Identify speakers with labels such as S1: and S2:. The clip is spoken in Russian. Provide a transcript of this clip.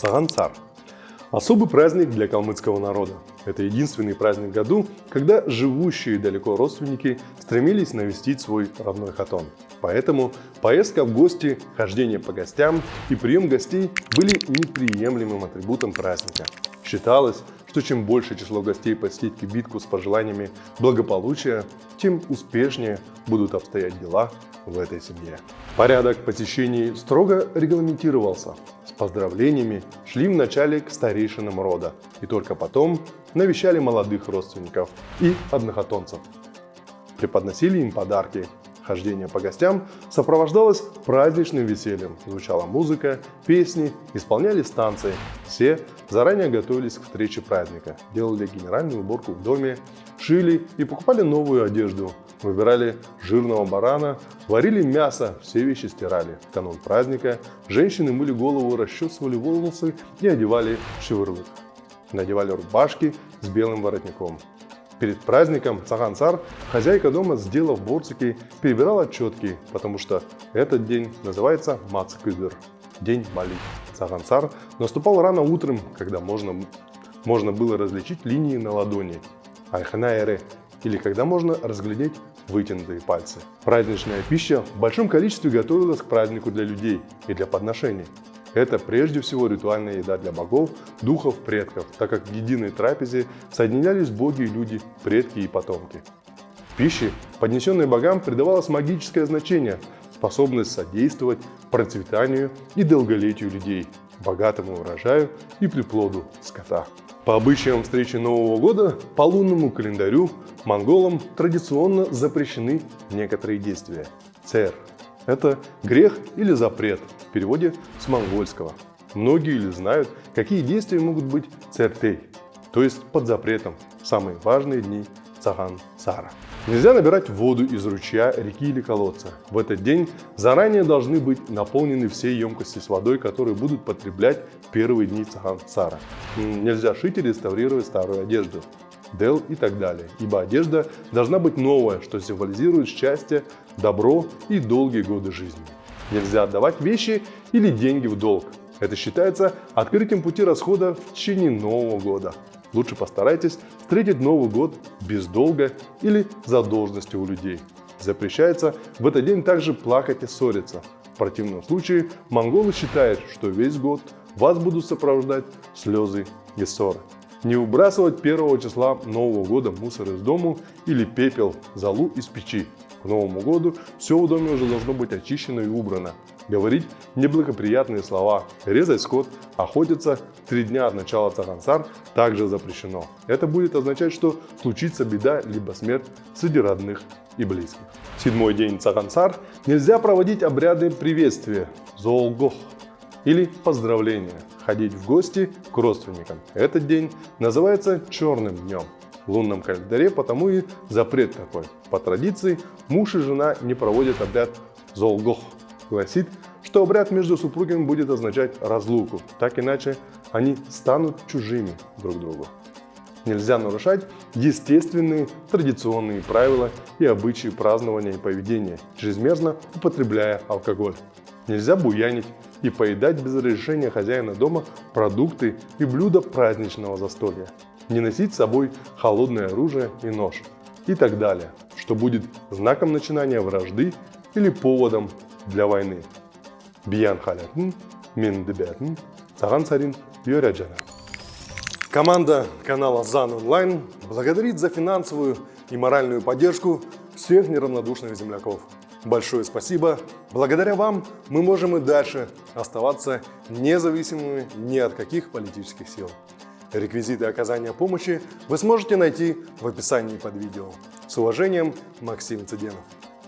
S1: Сагансар. Особый праздник для калмыцкого народа. Это единственный праздник году, когда живущие далеко родственники стремились навестить свой родной хатон. Поэтому поездка в гости, хождение по гостям и прием гостей были неприемлемым атрибутом праздника. Считалось, что чем больше число гостей посетит кибитку с пожеланиями благополучия, тем успешнее будут обстоять дела в этой семье. Порядок посещений строго регламентировался. С поздравлениями шли вначале к старейшинам рода и только потом навещали молодых родственников и однохотонцев. Преподносили им подарки, Хождение по гостям сопровождалось праздничным весельем. Звучала музыка, песни, исполнялись танцы. Все заранее готовились к встрече праздника, делали генеральную уборку в доме, шили и покупали новую одежду, выбирали жирного барана, варили мясо, все вещи стирали. В канун праздника женщины мыли голову, расчесывали волосы и одевали шевырлык. Надевали рубашки с белым воротником. Перед праздником Цагансар хозяйка дома, сделав борцики, перебирала четки, потому что этот день называется Мацкыгыр – день молитв. Цагансар наступал рано утром, когда можно, можно было различить линии на ладони. Айханаэре или когда можно разглядеть вытянутые пальцы. Праздничная пища в большом количестве готовилась к празднику для людей и для подношений. Это прежде всего ритуальная еда для богов, духов, предков, так как в единой трапезе соединялись боги и люди, предки и потомки. Пище, поднесенной богам, придавалось магическое значение, способность содействовать процветанию и долголетию людей, богатому урожаю и приплоду скота. По обычаям встречи Нового года, по лунному календарю, монголам традиционно запрещены некоторые действия. Цер – это грех или запрет, в переводе с монгольского. Многие ли знают, какие действия могут быть цертей, то есть под запретом в самые важные дни Цаган Сара. Нельзя набирать воду из ручья, реки или колодца. В этот день заранее должны быть наполнены все емкости с водой, которые будут потреблять первые дни Цаган Сара. Нельзя шить и реставрировать старую одежду. Дел и так далее, ибо одежда должна быть новая, что символизирует счастье, добро и долгие годы жизни. Нельзя отдавать вещи или деньги в долг. Это считается открытием пути расхода в течение Нового года. Лучше постарайтесь встретить Новый год без долга или задолженности у людей. Запрещается в этот день также плакать и ссориться. В противном случае монголы считают, что весь год вас будут сопровождать слезы и ссоры. Не выбрасывать первого числа Нового года мусор из дому или пепел, залу из печи. К Новому году все в доме уже должно быть очищено и убрано. Говорить неблагоприятные слова, резать скот, охотиться три дня от начала Цагансар также запрещено. Это будет означать, что случится беда либо смерть среди родных и близких. Седьмой день Цагансар нельзя проводить обряды приветствия, зоолгох, или поздравления, ходить в гости к родственникам. Этот день называется черным днем в лунном календаре, потому и запрет такой. По традиции муж и жена не проводят обряд Золгох. Гласит, что обряд между супругами будет означать разлуку, так иначе они станут чужими друг другу. Нельзя нарушать естественные традиционные правила и обычаи празднования и поведения, чрезмерно употребляя алкоголь. Нельзя буянить и поедать без разрешения хозяина дома продукты и блюда праздничного застолья не носить с собой холодное оружие и нож и так далее, что будет знаком начинания вражды или поводом для войны. Биян халятын, мен дебятын, саған сарин. Команда канала ЗАН Онлайн благодарит за финансовую и моральную поддержку всех неравнодушных земляков. Большое спасибо. Благодаря вам мы можем и дальше оставаться независимыми ни от каких политических сил. Реквизиты оказания помощи вы сможете найти в описании под видео. С уважением, Максим Цыденов.